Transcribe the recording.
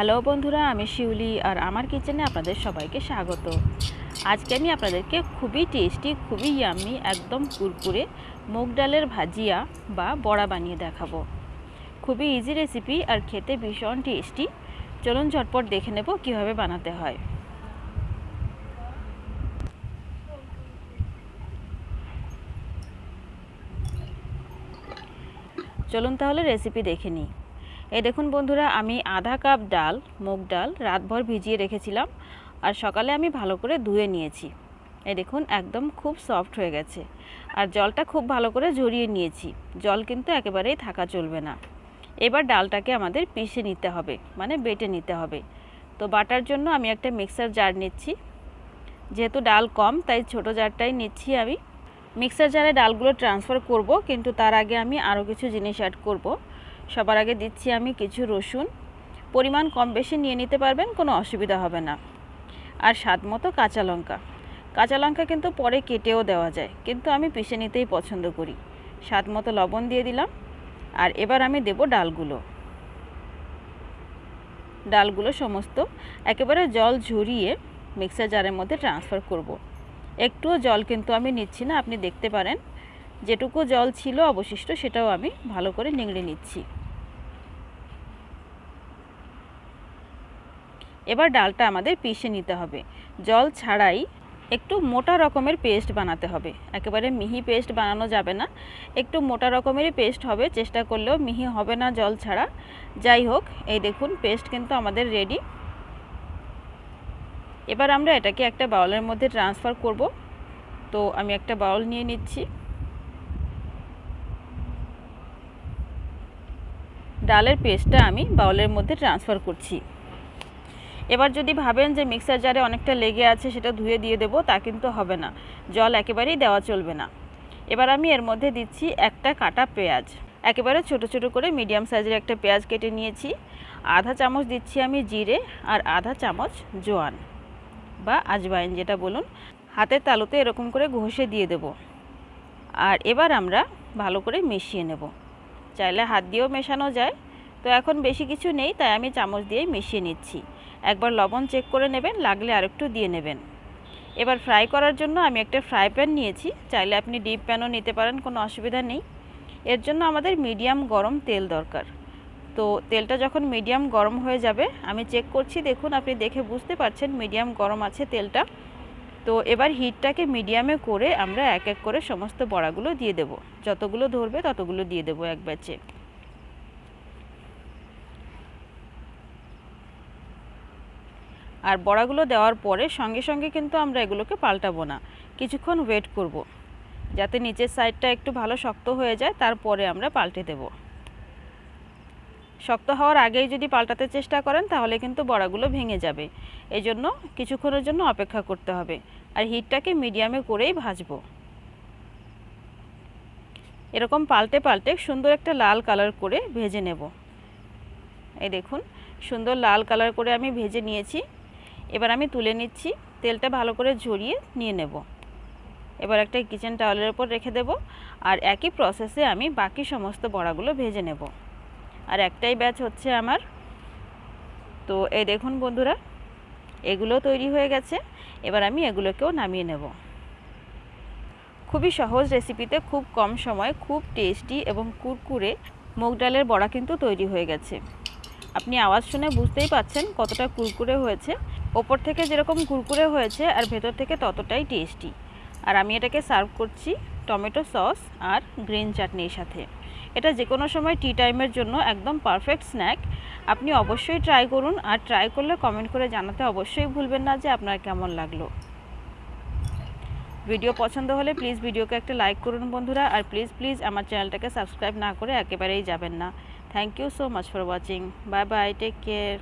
Hello বন্ধুরা, আমি শিউলি আর আমার কিচেনে আপনাদের সবাইকে স্বাগত। আজকে আমি আপনাদেরকে খুবই টেস্টি, খুবই ইয়াম্মি একদম কুরকুরে মুগ ডালের ভাজিয়া বা বড়া বানিয়ে দেখাবো। খুবই ইজি রেসিপি আর খেতে ভীষণ টেস্টি চলুন ঝটপট দেখে নেব কীভাবে বানাতে হয়। চলুন তাহলে রেসিপি দেখে নিই। এই দেখুন বন্ধুরা, আমি আধা কাপ ডাল, মুগ ডাল রাতভর ভিজিয়ে রেখেছিলাম আর সকালে আমি ভালো করে ধুয়ে নিয়েছি। এই দেখুন, একদম খুব সফট হয়ে গেছে। আর জলটা খুব ভালো করে ঝরিয়ে নিয়েছি। জল কিন্তু একেবারেই থাকা চলবে না। এবার ডালটাকে আমাদের পিষে নিতে হবে মানে বেটে নিতে হবে। তো বাটার জন্য আমি একটা মিক্সার জার নিচ্ছি। যেহেতু ডাল কম, তাই ছোট জারটাই নিচ্ছি আমি। মিক্সার জারে ডালগুলো ট্রান্সফার করব, কিন্তু তার আগে আমি আরও কিছু জিনিস অ্যাড করব। সবার আগে দিচ্ছি আমি কিছু রসুন। পরিমাণ কম বেশি নিয়ে নিতে পারবেন, কোনো অসুবিধা হবে না। আর স্বাদ মতো কাঁচা লঙ্কা। কাঁচা লঙ্কা কিন্তু পরে কেটেও দেওয়া যায়, কিন্তু আমি পিষে নিতেই পছন্দ করি। স্বাদ মতো লবণ দিয়ে দিলাম। আর এবার আমি দেব ডালগুলো। ডালগুলো সমস্ত একেবারে জল ঝরিয়ে মিক্সার জারের মধ্যে ট্রান্সফার করব। একটুও জল কিন্তু আমি নিচ্ছি না, আপনি দেখতে পারেন। যেটুকু জল ছিল অবশিষ্ট সেটাও আমি ভালো করে নিংড়ে নিচ্ছি। এবার ডালটা আমাদের পিষে নিতে হবে। জল ছাড়াই একটু মোটা রকমের পেস্ট বানাতে হবে। একেবারে মিহি পেস্ট বানানো যাবে না। একটু মোটা রকমেরই পেস্ট হবে, চেষ্টা করলেও মিহি হবে না জল ছাড়া। যাই হোক, এই দেখুন পেস্ট কিন্তু আমাদের রেডি। এবার আমরা এটাকে একটা বাউলের মধ্যে ট্রান্সফার করব। তো আমি একটা বাউল নিয়ে নিচ্ছি। ডালের পেস্টটা আমি বাউলের মধ্যে ট্রান্সফার করছি। এবার যদি ভাবেন যে মিক্সার জারে অনেকটা লেগে আছে, সেটা ধুয়ে দিয়ে দেবো, তা কিন্তু হবে না। জল একেবারেই দেওয়া চলবে না। এবার আমি এর মধ্যে দিচ্ছি একটা কাটা পেঁয়াজ। একেবারে ছোট ছোট করে মিডিয়াম সাইজের একটা পেঁয়াজ কেটে নিয়েছি। আধা চামচ দিচ্ছি আমি জিরে আর আধা চামচ জোয়ান বা আজবাইন যেটা বলুন। হাতের তালুতে এরকম করে ঘষে দিয়ে দেব। আর এবার আমরা ভালো করে মিশিয়ে নেব। চাইলে হাত দিয়েও মেশানো যায়। তো এখন বেশি কিছু নেই, তাই আমি চামচ দিয়েই মিশিয়ে নিচ্ছি। একবার লবণ চেক করে নেবেন, লাগলে আরেকটু দিয়ে নেবেন। এবার ফ্রাই করার জন্য আমি একটা ফ্রাই প্যান নিয়েছি। চাইলে আপনি ডিপ প্যানও নিতে পারেন, কোনো অসুবিধা নেই। এর জন্য আমাদের মিডিয়াম গরম তেল দরকার। তো তেলটা যখন মিডিয়াম গরম হয়ে যাবে, আমি চেক করছি, দেখুন আপনি দেখে বুঝতে পারছেন মিডিয়াম গরম আছে তেলটা। তো এবার হিটটাকে মিডিয়ামে করে আমরা এক এক করে সমস্ত বড়াগুলো দিয়ে দেব। যতগুলো ধরবে ততগুলো দিয়ে দেবো এক ব্যাচে। আর বড়াগুলো দেওয়ার পরে সঙ্গে সঙ্গে কিন্তু আমরা এগুলোকে পাল্টাবো না। কিছুক্ষণ ওয়েট করব। যাতে নিচের সাইডটা একটু ভালো শক্ত হয়ে যায়, তারপরে আমরা পাল্টে দেব। শক্ত হওয়ার আগেই যদি পাল্টাতে চেষ্টা করেন, তাহলে কিন্তু বড়াগুলো ভেঙে যাবে। এই জন্য কিছুক্ষণের জন্য অপেক্ষা করতে হবে। আর হিটটাকে মিডিয়ামে করেই ভাজবো। এরকম পাল্টে পাল্টে সুন্দর একটা লাল কালার করে ভেজে নেব। এই দেখুন, সুন্দর লাল কালার করে আমি ভেজে নিয়েছি। এবার আমি তুলে নিচ্ছি, তেলটা ভালো করে ঝরিয়ে নিয়ে নেব। এবার একটা কিচেন টাওয়ালের ওপর রেখে দেব আর একই প্রসেসে আমি বাকি সমস্ত বড়াগুলো ভেজে নেব। আর একটাই ব্যাচ হচ্ছে আমার। তো এই দেখুন বন্ধুরা এগুলো তৈরি হয়ে গেছে। এবার আমি এগুলোকেও নামিয়ে নেব। খুবই সহজ রেসিপিতে খুব কম সময় খুব টেস্টি এবং কুরকুরে মুগ ডালের বড়া কিন্তু তৈরি হয়ে গেছে। আপনি আওয়াজ শুনে বুঝতেই পাচ্ছেন কতটা কুরকুরে হয়েছে। ওপর থেকে যেরকম কুরকুরে হয়েছে আর ভেতর থেকে ততটাই টেস্টি। আর আমি এটাকে সার্ভ করছি টমেটো সস আর গ্রিন চাটনির সাথে। এটা যে কোনো সময় টি টাইমের জন্য একদম পারফেক্ট স্ন্যাক। আপনি অবশ্যই ট্রাই করুন আর ট্রাই করলে কমেন্ট করে জানাতে অবশ্যই ভুলবেন না যে আপনার কেমন লাগল। ভিডিও পছন্দ হলে প্লিজ ভিডিওকে একটা লাইক করুন বন্ধুরা আর প্লিজ প্লিজ আমার চ্যানেলটাকে সাবস্ক্রাইব না করে একেবারেই যাবেন না। Thank you so much for watching bye bye take care